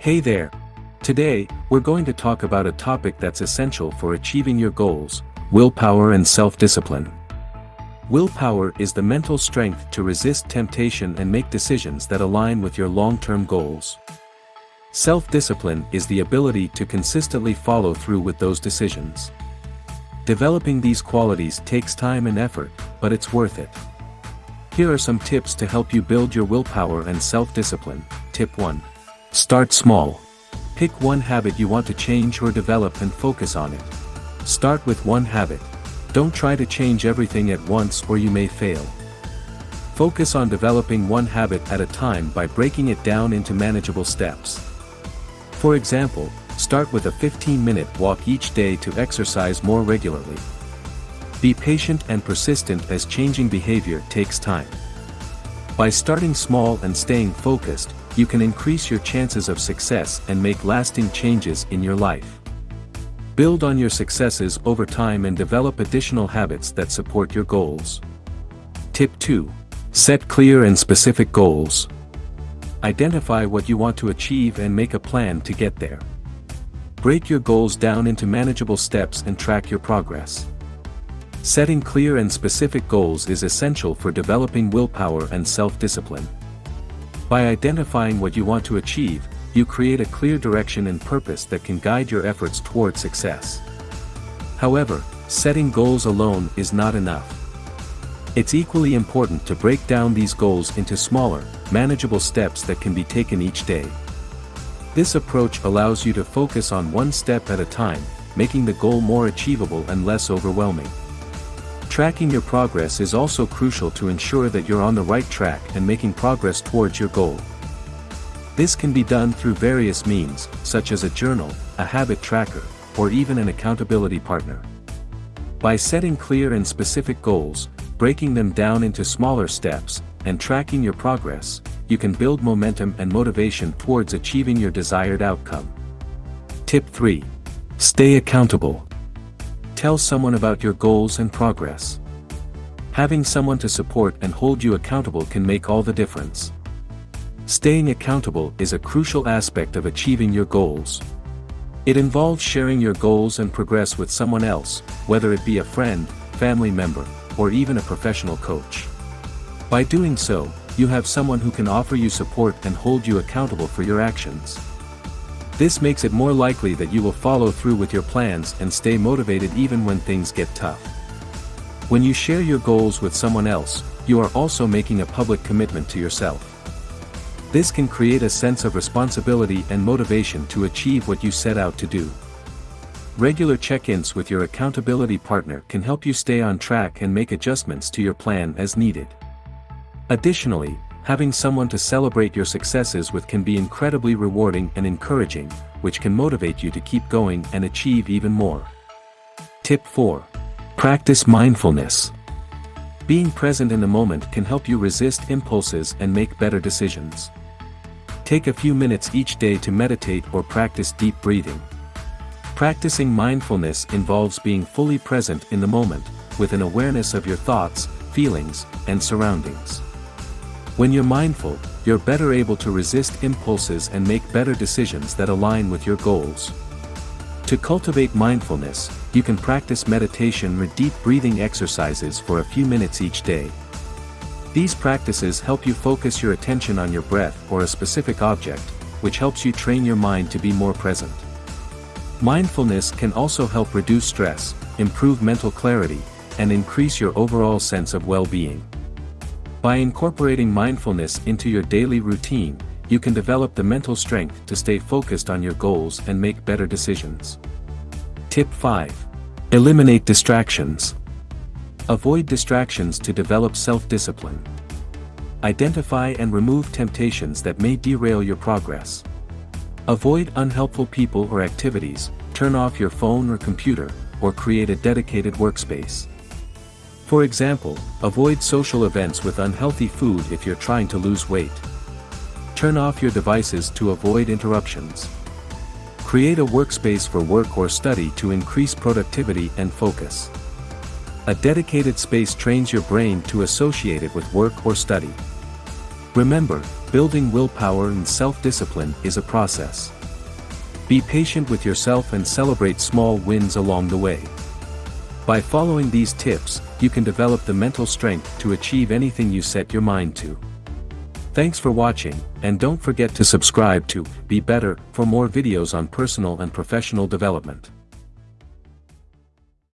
Hey there! Today, we're going to talk about a topic that's essential for achieving your goals, willpower and self-discipline. Willpower is the mental strength to resist temptation and make decisions that align with your long-term goals. Self-discipline is the ability to consistently follow through with those decisions. Developing these qualities takes time and effort, but it's worth it. Here are some tips to help you build your willpower and self-discipline. Tip 1. Start small. Pick one habit you want to change or develop and focus on it. Start with one habit. Don't try to change everything at once or you may fail. Focus on developing one habit at a time by breaking it down into manageable steps. For example, start with a 15-minute walk each day to exercise more regularly. Be patient and persistent as changing behavior takes time. By starting small and staying focused, you can increase your chances of success and make lasting changes in your life. Build on your successes over time and develop additional habits that support your goals. Tip 2. Set clear and specific goals. Identify what you want to achieve and make a plan to get there. Break your goals down into manageable steps and track your progress. Setting clear and specific goals is essential for developing willpower and self-discipline. By identifying what you want to achieve, you create a clear direction and purpose that can guide your efforts toward success. However, setting goals alone is not enough. It's equally important to break down these goals into smaller, manageable steps that can be taken each day. This approach allows you to focus on one step at a time, making the goal more achievable and less overwhelming. Tracking your progress is also crucial to ensure that you're on the right track and making progress towards your goal. This can be done through various means, such as a journal, a habit tracker, or even an accountability partner. By setting clear and specific goals, breaking them down into smaller steps, and tracking your progress, you can build momentum and motivation towards achieving your desired outcome. Tip 3. Stay accountable. Tell someone about your goals and progress. Having someone to support and hold you accountable can make all the difference. Staying accountable is a crucial aspect of achieving your goals. It involves sharing your goals and progress with someone else, whether it be a friend, family member, or even a professional coach. By doing so, you have someone who can offer you support and hold you accountable for your actions. This makes it more likely that you will follow through with your plans and stay motivated even when things get tough. When you share your goals with someone else, you are also making a public commitment to yourself. This can create a sense of responsibility and motivation to achieve what you set out to do. Regular check-ins with your accountability partner can help you stay on track and make adjustments to your plan as needed. Additionally, having someone to celebrate your successes with can be incredibly rewarding and encouraging, which can motivate you to keep going and achieve even more. Tip 4. Practice mindfulness. Being present in the moment can help you resist impulses and make better decisions. Take a few minutes each day to meditate or practice deep breathing. Practicing mindfulness involves being fully present in the moment, with an awareness of your thoughts, feelings, and surroundings. When you're mindful, you're better able to resist impulses and make better decisions that align with your goals. To cultivate mindfulness, you can practice meditation or deep breathing exercises for a few minutes each day. These practices help you focus your attention on your breath or a specific object, which helps you train your mind to be more present. Mindfulness can also help reduce stress, improve mental clarity, and increase your overall sense of well-being. By incorporating mindfulness into your daily routine, you can develop the mental strength to stay focused on your goals and make better decisions. Tip 5. Eliminate distractions. Avoid distractions to develop self-discipline. Identify and remove temptations that may derail your progress. Avoid unhelpful people or activities, turn off your phone or computer, or create a dedicated workspace. For example, avoid social events with unhealthy food if you're trying to lose weight. Turn off your devices to avoid interruptions. Create a workspace for work or study to increase productivity and focus. A dedicated space trains your brain to associate it with work or study. Remember, building willpower and self-discipline is a process. Be patient with yourself and celebrate small wins along the way. By following these tips, you can develop the mental strength to achieve anything you set your mind to. Thanks for watching, and don't forget to subscribe to Be Better for more videos on personal and professional development.